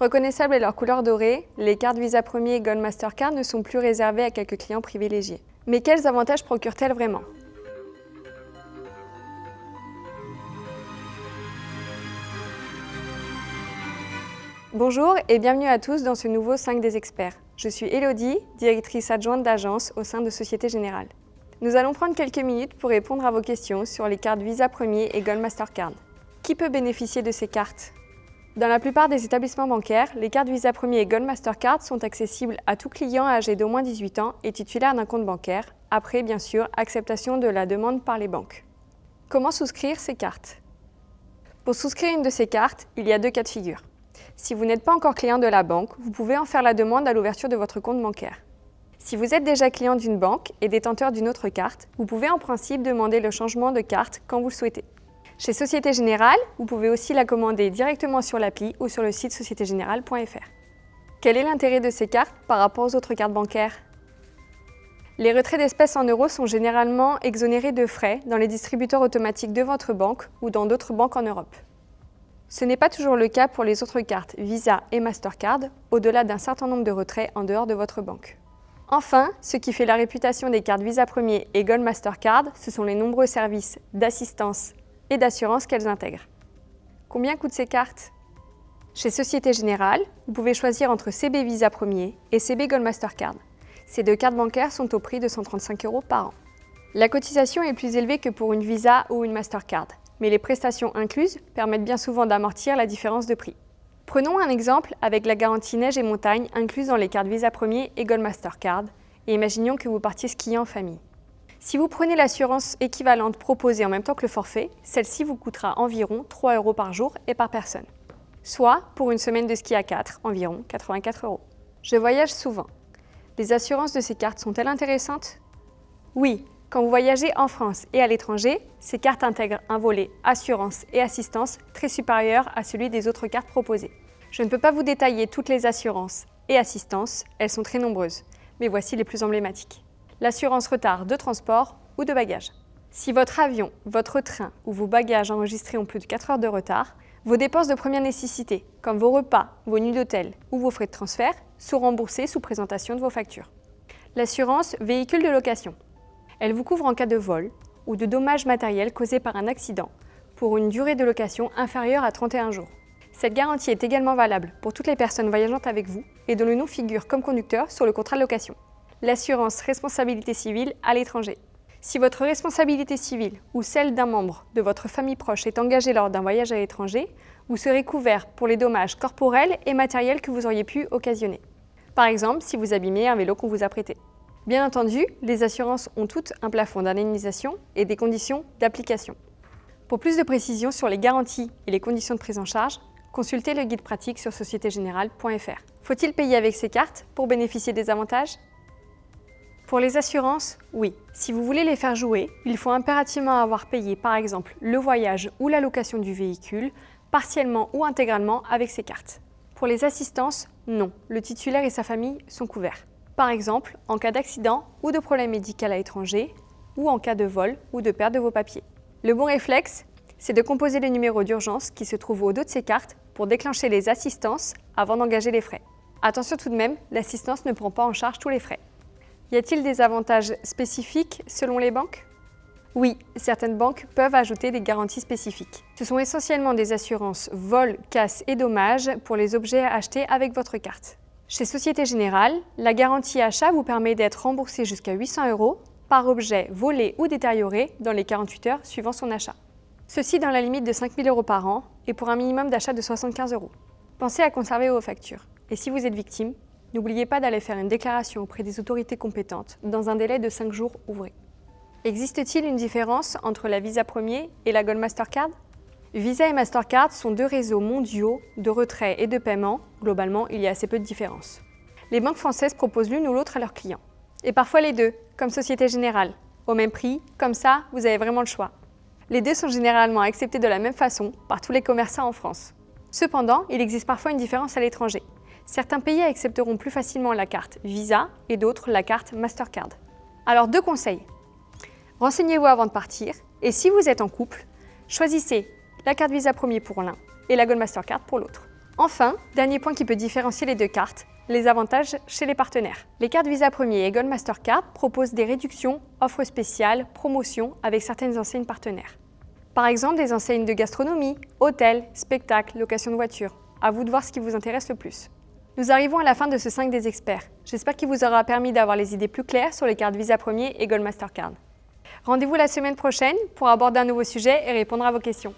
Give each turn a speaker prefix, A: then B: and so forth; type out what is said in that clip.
A: Reconnaissables à leur couleur dorée, les cartes Visa Premier et Gold Mastercard ne sont plus réservées à quelques clients privilégiés. Mais quels avantages procurent-elles vraiment? Bonjour et bienvenue à tous dans ce nouveau 5 des experts. Je suis Elodie, directrice adjointe d'agence au sein de Société Générale. Nous allons prendre quelques minutes pour répondre à vos questions sur les cartes Visa Premier et Gold Mastercard. Qui peut bénéficier de ces cartes? Dans la plupart des établissements bancaires, les cartes Visa Premier et Gold Mastercard sont accessibles à tout client âgé d'au moins 18 ans et titulaire d'un compte bancaire, après bien sûr acceptation de la demande par les banques. Comment souscrire ces cartes? Pour souscrire une de ces cartes, il y a deux cas de figure. Si vous n'êtes pas encore client de la banque, vous pouvez en faire la demande à l'ouverture de votre compte bancaire. Si vous êtes déjà client d'une banque et détenteur d'une autre carte, vous pouvez en principe demander le changement de carte quand vous le souhaitez. Chez Société Générale, vous pouvez aussi la commander directement sur l'appli ou sur le site sociétégénérale.fr. Quel est l'intérêt de ces cartes par rapport aux autres cartes bancaires? Les retraits d'espèces en euros sont généralement exonérés de frais dans les distributeurs automatiques de votre banque ou dans d'autres banques en Europe. Ce n'est pas toujours le cas pour les autres cartes Visa et Mastercard, au-delà d'un certain nombre de retraits en dehors de votre banque. Enfin, ce qui fait la réputation des cartes Visa Premier et Gold Mastercard, ce sont les nombreux services d'assistance et d'assurance qu'elles intègrent. Combien coûtent ces cartes? Chez Société Générale, vous pouvez choisir entre CB Visa Premier et CB Gold Mastercard. Ces deux cartes bancaires sont au prix de 135 euros par an. La cotisation est plus élevée que pour une Visa ou une Mastercard, mais les prestations incluses permettent bien souvent d'amortir la différence de prix. Prenons un exemple avec la garantie neige et montagne incluse dans les cartes Visa Premier et Gold Mastercard, et imaginons que vous partiez skier en famille. Si vous prenez l'assurance équivalente proposée en même temps que le forfait, celle-ci vous coûtera environ 3 euros par jour et par personne. Soit, pour une semaine de ski à 4, environ 84 euros. Je voyage souvent. Les assurances de ces cartes sont-elles intéressantes? Oui, quand vous voyagez en France et à l'étranger, ces cartes intègrent un volet assurance et assistance très supérieur à celui des autres cartes proposées. Je ne peux pas vous détailler toutes les assurances et assistances, elles sont très nombreuses, mais voici les plus emblématiques l'assurance retard de transport ou de bagages. Si votre avion, votre train ou vos bagages enregistrés ont plus de 4 heures de retard, vos dépenses de première nécessité, comme vos repas, vos nuits d'hôtel ou vos frais de transfert, sont remboursées sous présentation de vos factures. L'assurance véhicule de location. Elle vous couvre en cas de vol ou de dommages matériels causés par un accident pour une durée de location inférieure à 31 jours. Cette garantie est également valable pour toutes les personnes voyageant avec vous et dont le nom figure comme conducteur sur le contrat de location l'assurance responsabilité civile à l'étranger. Si votre responsabilité civile ou celle d'un membre de votre famille proche est engagée lors d'un voyage à l'étranger, vous serez couvert pour les dommages corporels et matériels que vous auriez pu occasionner. Par exemple, si vous abîmez un vélo qu'on vous a prêté. Bien entendu, les assurances ont toutes un plafond d'indemnisation et des conditions d'application. Pour plus de précisions sur les garanties et les conditions de prise en charge, consultez le guide pratique sur sociétégénérale.fr. Faut-il payer avec ces cartes pour bénéficier des avantages? Pour les assurances, oui. Si vous voulez les faire jouer, il faut impérativement avoir payé par exemple le voyage ou la location du véhicule, partiellement ou intégralement avec ces cartes. Pour les assistances, non. Le titulaire et sa famille sont couverts. Par exemple, en cas d'accident ou de problème médical à l'étranger, ou en cas de vol ou de perte de vos papiers. Le bon réflexe, c'est de composer les numéros d'urgence qui se trouvent au dos de ces cartes pour déclencher les assistances avant d'engager les frais. Attention tout de même, l'assistance ne prend pas en charge tous les frais. Y a-t-il des avantages spécifiques selon les banques? Oui, certaines banques peuvent ajouter des garanties spécifiques. Ce sont essentiellement des assurances vol, casse et dommages pour les objets achetés avec votre carte. Chez Société Générale, la garantie achat vous permet d'être remboursé jusqu'à 800 euros par objet volé ou détérioré dans les 48 heures suivant son achat. Ceci dans la limite de 5 000 euros par an et pour un minimum d'achat de 75 euros. Pensez à conserver vos factures. Et si vous êtes victime, N'oubliez pas d'aller faire une déclaration auprès des autorités compétentes dans un délai de 5 jours ouvrés. Existe-t-il une différence entre la Visa Premier et la Gold Mastercard? Visa et Mastercard sont deux réseaux mondiaux de retrait et de paiement. Globalement, il y a assez peu de différence. Les banques françaises proposent l'une ou l'autre à leurs clients. Et parfois les deux, comme Société Générale. Au même prix, comme ça, vous avez vraiment le choix. Les deux sont généralement acceptés de la même façon par tous les commerçants en France. Cependant, il existe parfois une différence à l'étranger. Certains pays accepteront plus facilement la carte Visa et d'autres la carte Mastercard. Alors deux conseils. Renseignez-vous avant de partir et si vous êtes en couple, choisissez la carte Visa premier pour l'un et la Gold Mastercard pour l'autre. Enfin, dernier point qui peut différencier les deux cartes, les avantages chez les partenaires. Les cartes Visa Premier et Gold Mastercard proposent des réductions, offres spéciales, promotions avec certaines enseignes partenaires. Par exemple, des enseignes de gastronomie, hôtels, spectacles, location de voitures. À vous de voir ce qui vous intéresse le plus. Nous arrivons à la fin de ce 5 des experts. J'espère qu'il vous aura permis d'avoir les idées plus claires sur les cartes Visa Premier et Gold Mastercard. Rendez-vous la semaine prochaine pour aborder un nouveau sujet et répondre à vos questions.